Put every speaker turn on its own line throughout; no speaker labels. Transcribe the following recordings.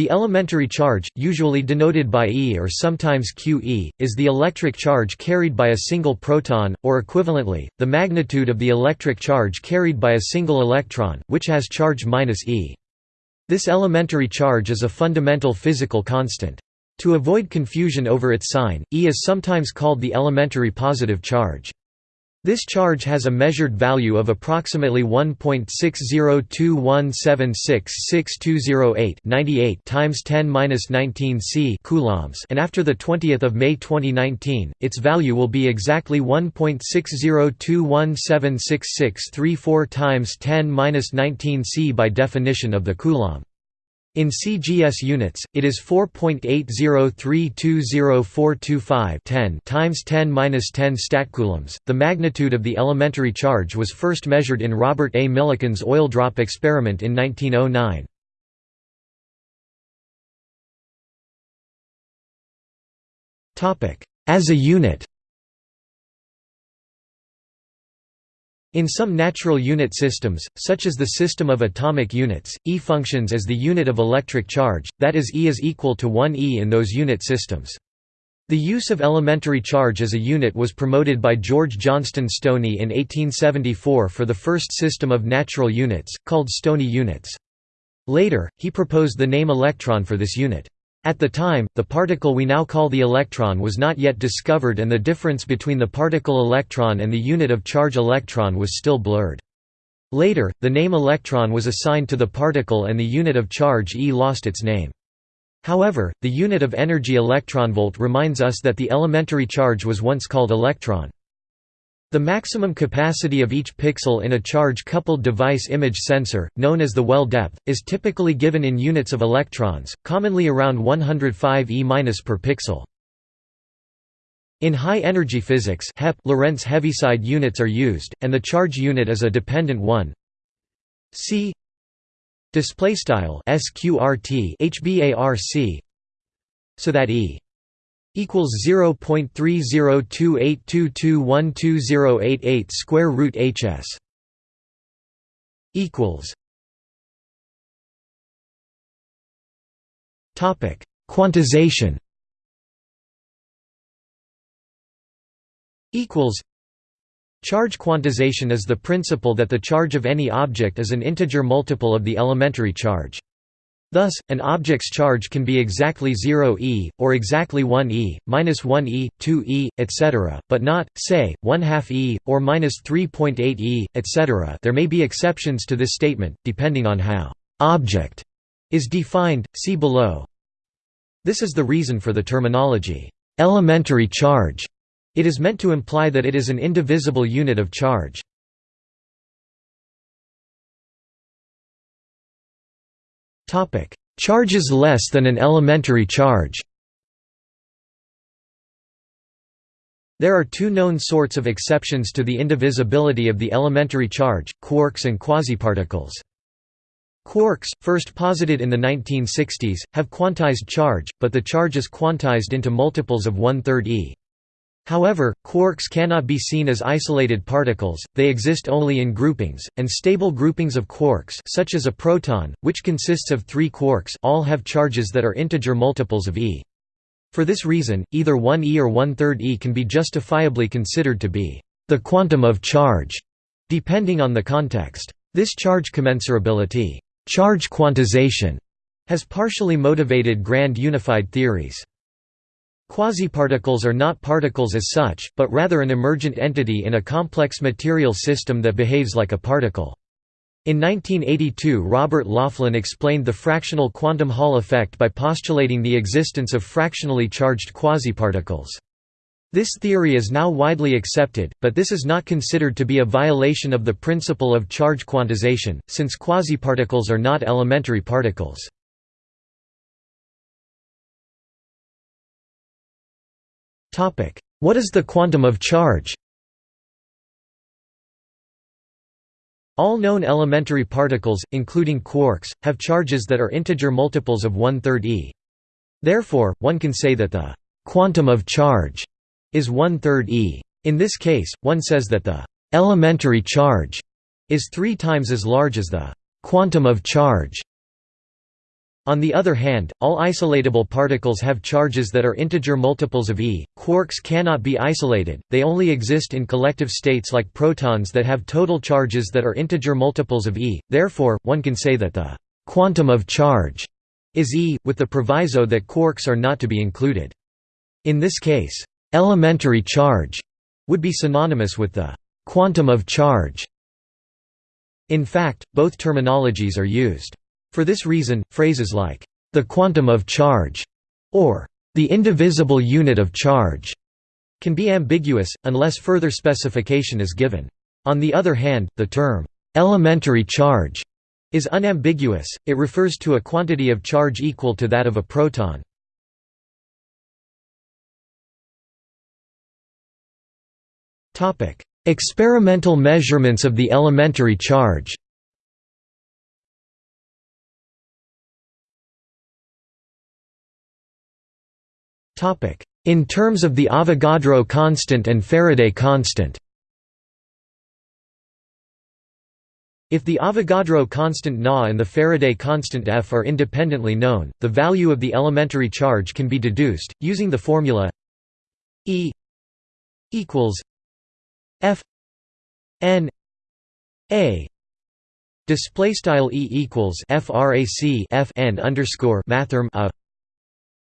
The elementary charge, usually denoted by E or sometimes QE, is the electric charge carried by a single proton, or equivalently, the magnitude of the electric charge carried by a single electron, which has charge minus E. This elementary charge is a fundamental physical constant. To avoid confusion over its sign, E is sometimes called the elementary positive charge. This charge has a measured value of approximately 1.60217666208 98 times 10^-19 c coulombs, and after the 20th of May 2019, its value will be exactly 1.602176634 times 10^-19 c by definition of the coulomb. In CGS units, it is 4.8032045 times 10^-10 statcoulombs. The magnitude of the elementary charge was first measured in Robert A. Millikan's oil drop experiment in 1909. Topic: As a unit In some natural unit systems, such as the system of atomic units, E functions as the unit of electric charge, that is E is equal to 1 E in those unit systems. The use of elementary charge as a unit was promoted by George Johnstone Stoney in 1874 for the first system of natural units, called Stoney units. Later, he proposed the name electron for this unit. At the time, the particle we now call the electron was not yet discovered and the difference between the particle electron and the unit of charge electron was still blurred. Later, the name electron was assigned to the particle and the unit of charge E lost its name. However, the unit of energy electronvolt reminds us that the elementary charge was once called electron. The maximum capacity of each pixel in a charge-coupled device image sensor, known as the well depth, is typically given in units of electrons, commonly around 105 e per pixel. In high-energy physics HEP Lorentz Heaviside units are used, and the charge unit is a dependent one. C so that e equals 0.302822120088 square root hs equals topic quantization equals Charge quantization is the principle that the charge of any object is an integer multiple of the elementary charge. Thus, an object's charge can be exactly 0 e, or exactly 1 e, minus 1 e, 2 e, etc., but not, say, 1 half e, or minus 3.8 e, etc. There may be exceptions to this statement, depending on how «object» is defined, see below. This is the reason for the terminology «elementary charge». It is meant to imply that it is an indivisible unit of charge. Charges less than an elementary charge There are two known sorts of exceptions to the indivisibility of the elementary charge, quarks and quasiparticles. Quarks, first posited in the 1960s, have quantized charge, but the charge is quantized into multiples of one-third e. However, quarks cannot be seen as isolated particles, they exist only in groupings, and stable groupings of quarks such as a proton, which consists of three quarks all have charges that are integer multiples of e. For this reason, either 1 e or one-third e can be justifiably considered to be the quantum of charge, depending on the context. This charge commensurability charge quantization, has partially motivated grand unified theories. Quasiparticles are not particles as such, but rather an emergent entity in a complex material system that behaves like a particle. In 1982 Robert Laughlin explained the fractional quantum Hall effect by postulating the existence of fractionally charged quasiparticles. This theory is now widely accepted, but this is not considered to be a violation of the principle of charge quantization, since quasiparticles are not elementary particles. What is the quantum of charge? All known elementary particles, including quarks, have charges that are integer multiples of one-third e. Therefore, one can say that the «quantum of charge» is one-third e. In this case, one says that the «elementary charge» is three times as large as the «quantum of charge». On the other hand, all isolatable particles have charges that are integer multiples of e. Quarks cannot be isolated, they only exist in collective states like protons that have total charges that are integer multiples of e, therefore, one can say that the «quantum of charge» is e, with the proviso that quarks are not to be included. In this case, «elementary charge» would be synonymous with the «quantum of charge». In fact, both terminologies are used. For this reason, phrases like, "...the quantum of charge", or "...the indivisible unit of charge", can be ambiguous, unless further specification is given. On the other hand, the term, "...elementary charge", is unambiguous, it refers to a quantity of charge equal to that of a proton. Experimental measurements of the elementary charge In terms of the Avogadro constant and Faraday constant. If the Avogadro constant Na and the Faraday constant F are independently known, the value of the elementary charge can be deduced, using the formula E equals F N A. Display style E equals frac F N underscore mathrm a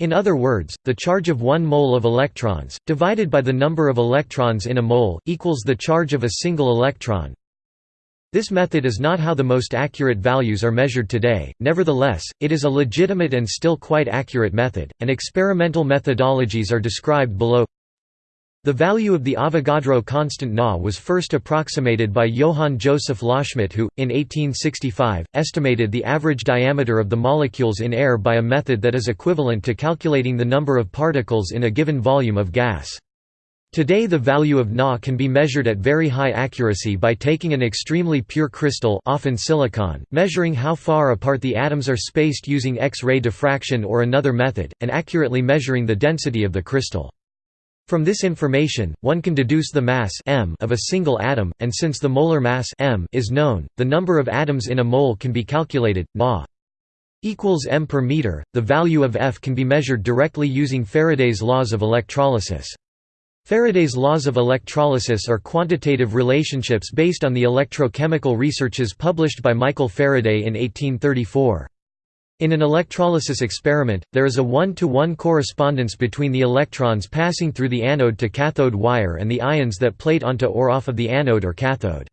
in other words, the charge of 1 mole of electrons, divided by the number of electrons in a mole, equals the charge of a single electron. This method is not how the most accurate values are measured today, nevertheless, it is a legitimate and still quite accurate method, and experimental methodologies are described below the value of the Avogadro constant Na was first approximated by Johann Joseph Loschmidt who, in 1865, estimated the average diameter of the molecules in air by a method that is equivalent to calculating the number of particles in a given volume of gas. Today the value of Na can be measured at very high accuracy by taking an extremely pure crystal often silicon, measuring how far apart the atoms are spaced using X-ray diffraction or another method, and accurately measuring the density of the crystal. From this information, one can deduce the mass m of a single atom, and since the molar mass m is known, the number of atoms in a mole can be calculated. Na equals m per meter. The value of F can be measured directly using Faraday's laws of electrolysis. Faraday's laws of electrolysis are quantitative relationships based on the electrochemical researches published by Michael Faraday in 1834. In an electrolysis experiment, there is a one-to-one -one correspondence between the electrons passing through the anode to cathode wire and the ions that plate onto or off of the anode or cathode.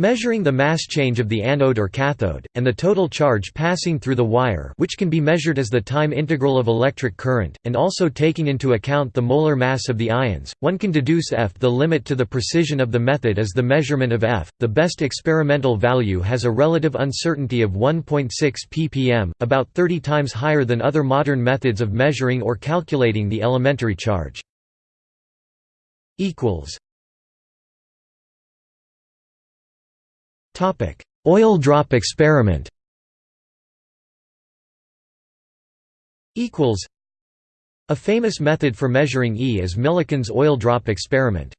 Measuring the mass change of the anode or cathode, and the total charge passing through the wire which can be measured as the time integral of electric current, and also taking into account the molar mass of the ions, one can deduce F. The limit to the precision of the method is the measurement of F. The best experimental value has a relative uncertainty of 1.6 ppm, about 30 times higher than other modern methods of measuring or calculating the elementary charge. Oil drop experiment A famous method for measuring E is Millikan's oil drop experiment.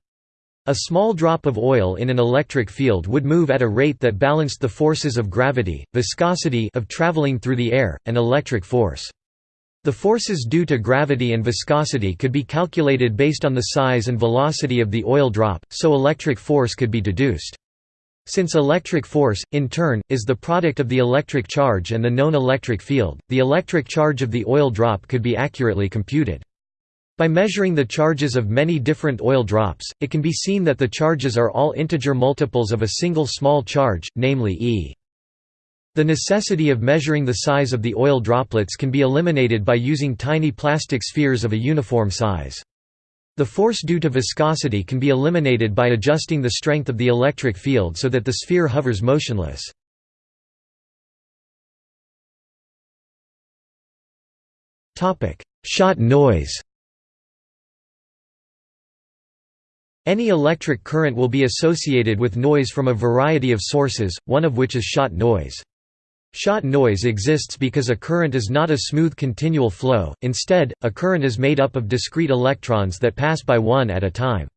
A small drop of oil in an electric field would move at a rate that balanced the forces of gravity, viscosity of traveling through the air, and electric force. The forces due to gravity and viscosity could be calculated based on the size and velocity of the oil drop, so electric force could be deduced. Since electric force, in turn, is the product of the electric charge and the known electric field, the electric charge of the oil drop could be accurately computed. By measuring the charges of many different oil drops, it can be seen that the charges are all integer multiples of a single small charge, namely E. The necessity of measuring the size of the oil droplets can be eliminated by using tiny plastic spheres of a uniform size. The force due to viscosity can be eliminated by adjusting the strength of the electric field so that the sphere hovers motionless. Shot noise Any electric current will be associated with noise from a variety of sources, one of which is shot noise. Shot noise exists because a current is not a smooth continual flow, instead, a current is made up of discrete electrons that pass by one at a time.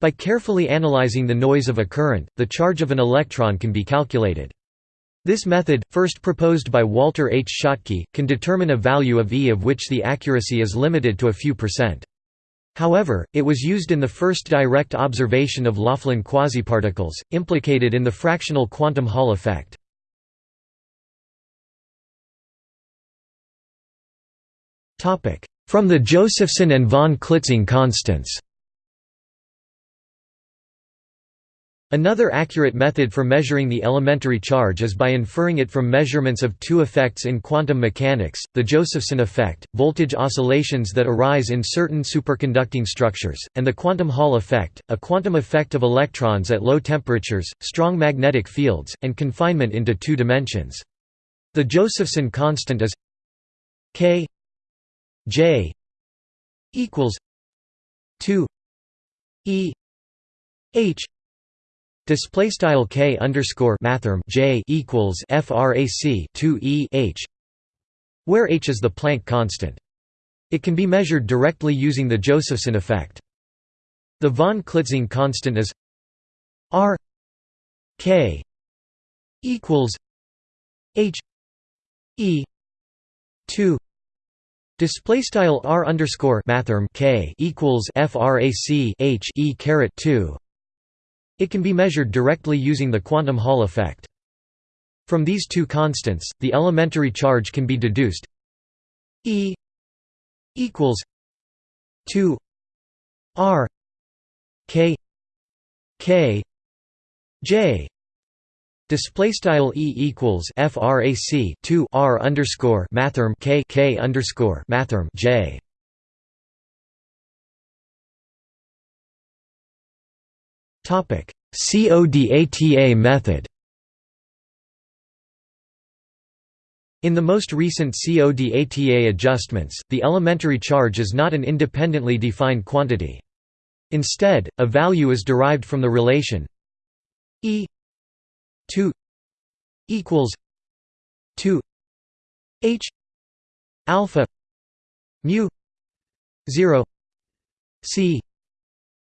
By carefully analyzing the noise of a current, the charge of an electron can be calculated. This method, first proposed by Walter H. Schottky, can determine a value of E of which the accuracy is limited to a few percent. However, it was used in the first direct observation of Laughlin quasiparticles, implicated in the fractional quantum Hall effect. From the Josephson and von Klitzing constants Another accurate method for measuring the elementary charge is by inferring it from measurements of two effects in quantum mechanics, the Josephson effect, voltage oscillations that arise in certain superconducting structures, and the quantum Hall effect, a quantum effect of electrons at low temperatures, strong magnetic fields, and confinement into two dimensions. The Josephson constant is k j equals 2 e h Display style k underscore mathrm j equals frac 2 e h, where h is the Planck constant. It can be measured directly using the Josephson effect. The von Klitzing constant is r k equals h e 2 Display style r underscore mathrm k equals frac h e caret 2 it can be measured directly using the quantum Hall effect. From these two constants, the elementary charge can be deduced E equals 2 R K K J Display style E equals frac 2 R underscore mathrm K K underscore mathrm J Topic CODATA method In the most recent CODATA adjustments, the elementary charge is not an independently defined quantity. Instead, a value is derived from the relation E 2 equals 2 H alpha mu 0 C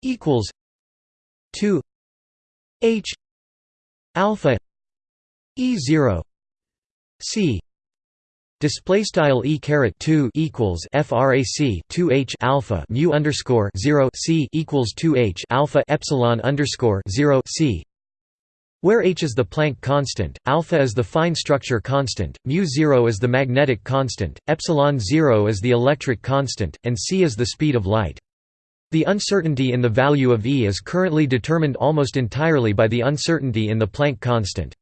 equals 2 h alpha e 0 c. Display style e caret 2 equals frac 2 h alpha mu underscore 0 c equals 2 h alpha epsilon underscore 0 c where h is the Planck constant, alpha is the fine structure constant, mu 0 is the magnetic constant, epsilon 0 is the electric constant, and c is the speed of light. The uncertainty in the value of E is currently determined almost entirely by the uncertainty in the Planck constant.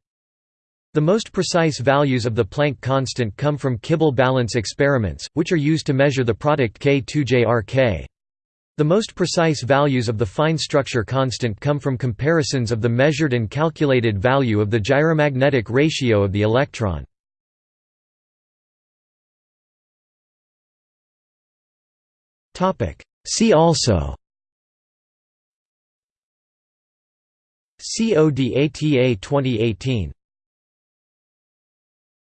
The most precise values of the Planck constant come from Kibble balance experiments, which are used to measure the product K2JRK. The most precise values of the fine structure constant come from comparisons of the measured and calculated value of the gyromagnetic ratio of the electron. See also CODATA 2018